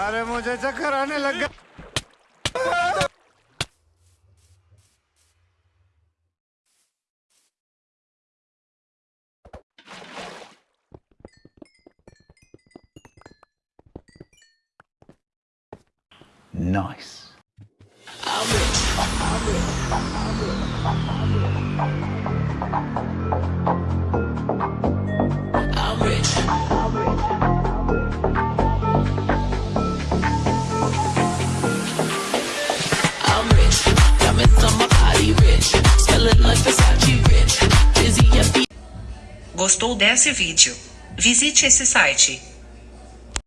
अरे मुझे चक्कर आने लग गया। Nice. Gostou desse vídeo? Visite esse site.